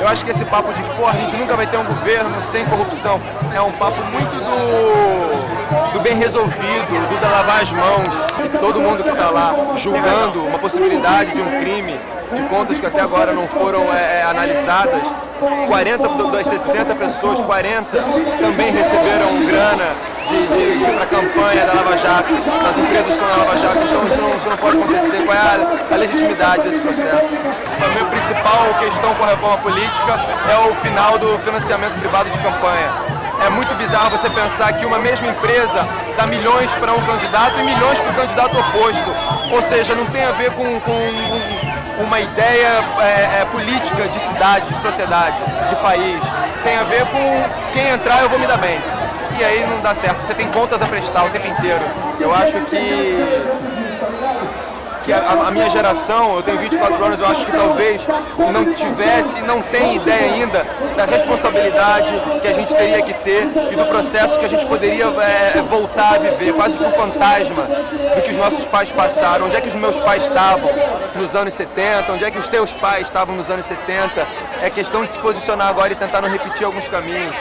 Eu acho que esse papo de, pô, a gente nunca vai ter um governo sem corrupção, é um papo muito do, do bem resolvido, do da lavar as mãos. Todo mundo que está lá julgando uma possibilidade de um crime, de contas que até agora não foram é, é analisadas, 40 das 60 pessoas, 40 também receberam grana de, de, de para a campanha da Lava Jato, das empresas que estão na Lava Jato, então isso não, isso não pode acontecer. Qual é a, a legitimidade desse processo? A minha principal questão com a reforma política é o final do financiamento privado de campanha. É muito bizarro você pensar que uma mesma empresa dá milhões para um candidato e milhões para o candidato oposto. Ou seja, não tem a ver com, com uma ideia é, é, política de cidade, de sociedade, de país. Tem a ver com quem entrar eu vou me dar bem e aí não dá certo. Você tem contas a prestar o tempo inteiro. Eu acho que que a, a, minha geração, eu tenho 24 anos, eu acho que talvez não tivesse, não tem ideia ainda da responsabilidade que a gente teria que ter e do processo que a gente poderia é, voltar a viver, quase que um fantasma do que os nossos pais passaram. Onde é que os meus pais estavam nos anos 70, onde é que os teus pais estavam nos anos 70. É questão de se posicionar agora e tentar não repetir alguns caminhos.